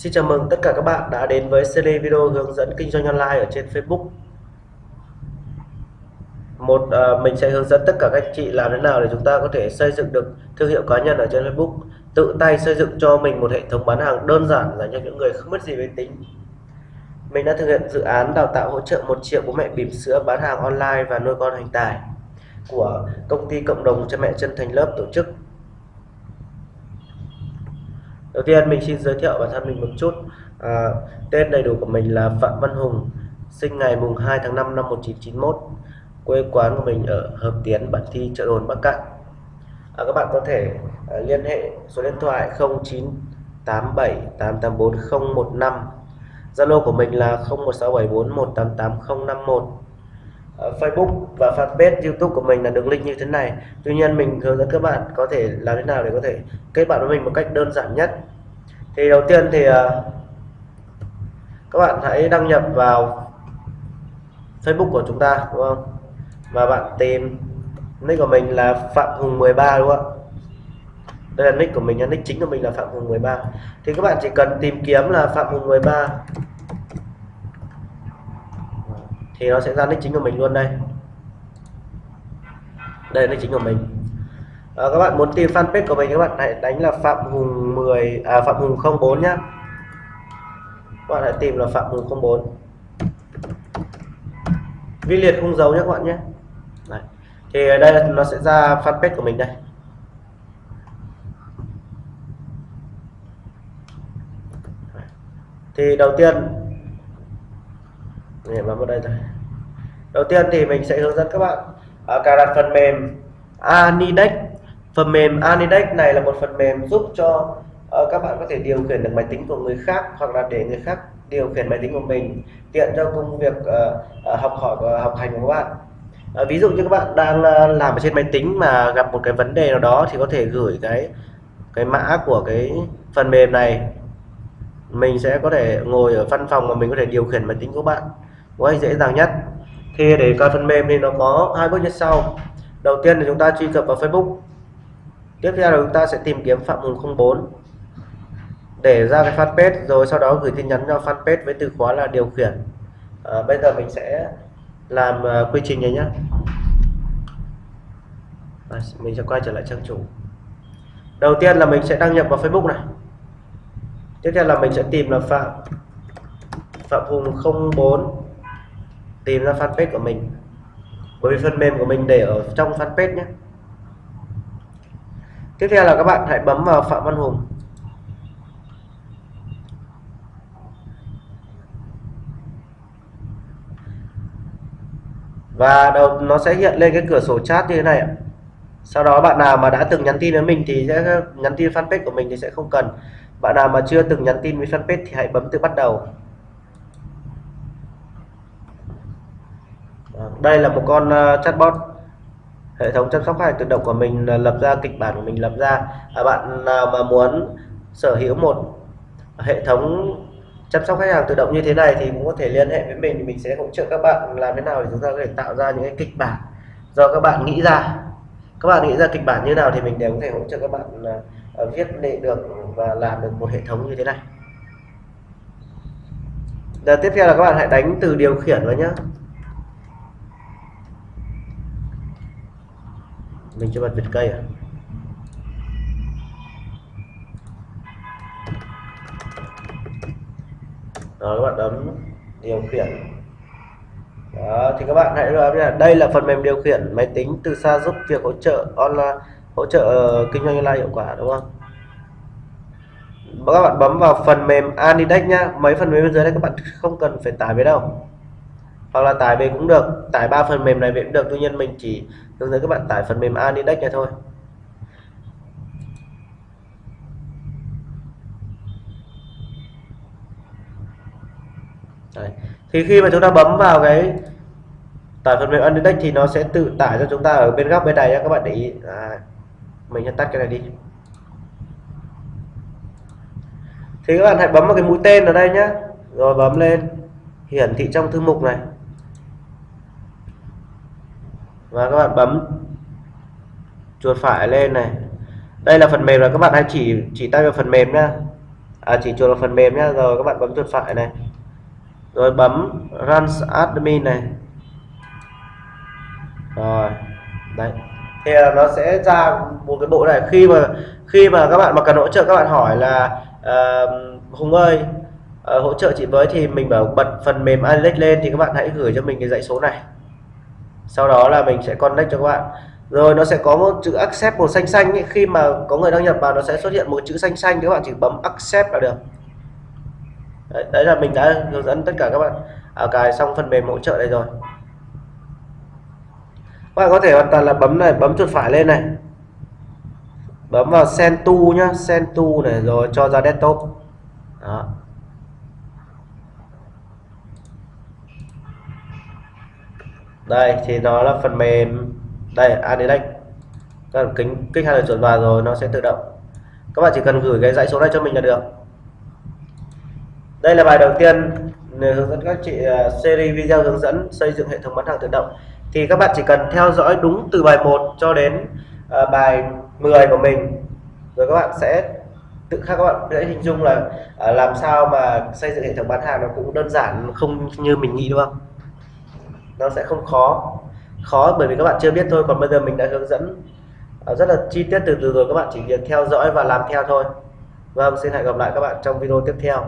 Xin chào mừng tất cả các bạn đã đến với series video hướng dẫn kinh doanh online ở trên Facebook. Một à, mình sẽ hướng dẫn tất cả các anh chị làm thế nào để chúng ta có thể xây dựng được thương hiệu cá nhân ở trên Facebook, tự tay xây dựng cho mình một hệ thống bán hàng đơn giản dành cho những người không biết gì về tính. Mình đã thực hiện dự án đào tạo hỗ trợ 1 triệu bố mẹ bỉm sữa bán hàng online và nuôi con hành tài của công ty cộng đồng cha mẹ chân thành lớp tổ chức đầu tiên mình xin giới thiệu bản thân mình một chút. À, tên đầy đủ của mình là Phạm Văn Hùng sinh ngày mùng 2 tháng 5 năm 1991 quê quán của mình ở Hợp Tiến Bản Thi chợ đồn Bắc Cạn. À, các bạn có thể à, liên hệ số điện thoại 0987884015 Zalo của mình là 016741888051 à, Facebook và fanpage YouTube của mình là đường link như thế này. Tuy nhiên mình hướng dẫn các bạn có thể làm thế nào để có thể kết bạn với mình một cách đơn giản nhất thì đầu tiên thì ờ, các bạn hãy đăng nhập vào Facebook của chúng ta, đúng không? Và bạn tìm nick của mình là Phạm Hùng 13 đúng không đây là nick của mình nick chính của mình là Phạm Hùng 13 thì các bạn chỉ cần tìm kiếm là Phạm Hùng 13 thì nó sẽ ra nick chính của mình luôn đây. Đây là nick chính của mình à, các bạn muốn tìm fanpage của mình các bạn hãy đánh là Phạm Hùng 10 à Phạm Hùng 04 nhá. Các bạn hãy tìm là Phạm Hùng 04 vi liệt không dấu nhé các bạn nhé. Đấy. thì ở đây nó sẽ ra fanpage của mình đây. Thì đầu tiên để bấm vào đây rồi đầu tiên thì mình sẽ hướng dẫn các bạn à, cài đặt phần mềm Anidex phần mềm Anidex này là một phần mềm giúp cho uh, các bạn có thể điều khiển được máy tính của người khác hoặc là để người khác điều khiển máy tính của mình tiện cho công việc uh, học hỏi và học hành của các bạn. Uh, ví dụ như các bạn đang uh, làm ở trên máy tính mà gặp một cái vấn đề nào đó thì có thể gửi cái cái mã của cái phần mềm này. Mình sẽ có thể ngồi ở văn phòng mà mình có thể điều khiển máy tính của bạn một cách dễ dàng nhất. Thì để coi phần mềm thì nó có hai bước như sau. Đầu tiên là chúng ta truy cập vào Facebook tiếp theo là chúng ta sẽ tìm kiếm Phạm Hùng 04 để ra cái fanpage rồi sau đó gửi tin nhắn cho fanpage với từ khóa là điều khiển. À, bây giờ mình sẽ làm uh, quy trình này nhé à, mình sẽ quay trở lại trang chủ. Đầu tiên là mình sẽ đăng nhập vào Facebook này. Tiếp theo là mình sẽ tìm là Phạm Phạm Hùng 04 tìm ra fanpage của mình. Bởi vì phần mềm của mình để ở trong fanpage nhé tiếp theo là các bạn hãy bấm vào Phạm Văn Hùng. Và đầu, nó sẽ hiện lên cái cửa sổ chat như thế này ạ. Sau đó bạn nào mà đã từng nhắn tin với mình thì sẽ nhắn tin fanpage của mình thì sẽ không cần. Bạn nào mà chưa từng nhắn tin với fanpage thì hãy bấm từ bắt đầu. Đây là một con ờ, chatbot hệ thống chăm sóc khách hàng tự động của mình ờ, lập ra kịch bản của mình lập ra. À, bạn nào mà muốn sở hữu một hệ thống chăm sóc khách hàng tự động như thế này thì cũng có thể liên hệ với mình. Thì mình sẽ hỗ trợ các bạn làm thế nào để chúng ta có thể tạo ra những cái kịch bản do các bạn nghĩ ra. Các bạn nghĩ ra kịch bản như nào thì mình đều có thể hỗ trợ các bạn uh, viết để được và làm được một hệ thống như thế này. Giờ tiếp theo là các bạn hãy đánh từ điều khiển vào nhé mình cho bật vịt cây à? Rồi các bạn ấn điều khiển. Đó, thì các bạn hãy là đây là phần mềm điều khiển máy tính từ xa giúp việc hỗ trợ online, hỗ trợ ờ, kinh doanh online hiệu quả, đúng không? Các bạn bấm vào phần mềm Anidex nhá mấy phần mềm bên dưới đây các bạn không cần phải tải về đâu. Hoặc là tải về cũng được. Tải ba phần mềm này về cũng được. Tuy nhiên mình chỉ hướng dẫn các bạn tải phần mềm Anidex này thôi. Đấy. thì khi mà chúng ta bấm vào cái tải phần mềm Anidex thì nó sẽ tự tải cho chúng ta ở bên góc bên này các bạn để ý. À, mình sẽ tắt cái này đi. Thì các bạn hãy bấm vào cái mũi tên ở đây nhé rồi bấm lên hiển thị trong thư mục này và các bạn bấm chuột phải lên này. Đây là phần mềm là các bạn hãy chỉ chỉ tay vào phần mềm nhá. À, chỉ chuột vào phần mềm nhá. Rồi các bạn bấm chuột phải này. Rồi bấm run admin này. Rồi đấy. Thì à, nó sẽ ra một cái bộ này. Khi mà khi mà các bạn mà cần hỗ trợ các bạn hỏi là uh, Hùng ơi uh, hỗ trợ chị với thì mình bảo bật phần mềm Alex lên thì các bạn hãy gửi cho mình cái dãy số này sau đó là mình sẽ connect cho các bạn. Rồi nó sẽ có một chữ accept màu xanh xanh ấy. khi mà có người đăng nhập vào nó sẽ xuất hiện một chữ xanh xanh các bạn chỉ bấm accept là được. Đấy, đấy là mình đã hướng dẫn tất cả các bạn. À, cài xong phần mềm hỗ trợ đây rồi. Các bạn có thể hoàn toàn là bấm này bấm chuột phải lên này. Bấm vào send to nhá send to này rồi cho ra desktop. Đó. Đây thì nó là phần mềm. Đây Anidex các bạn kính kích hai lần chuột vào rồi nó sẽ tự động. Các bạn chỉ cần gửi cái dãy số này cho mình là được. Đây là bài đầu tiên hướng dẫn các chị uh, series video hướng dẫn xây dựng hệ thống bán hàng tự động. Thì các bạn chỉ cần theo dõi đúng từ bài 1 cho đến uh, bài 10 của mình. Rồi các bạn sẽ tự khắc các bạn sẽ hình dung là uh, làm sao mà xây dựng hệ thống bán hàng nó cũng đơn giản không như mình nghĩ đúng không? Nó sẽ không khó. Khó bởi vì các bạn chưa biết thôi, còn bây giờ mình đã hướng dẫn à, rất là chi tiết từ từ rồi. Các bạn chỉ việc theo dõi và làm theo thôi. Vâng xin hẹn gặp lại các bạn trong video tiếp theo.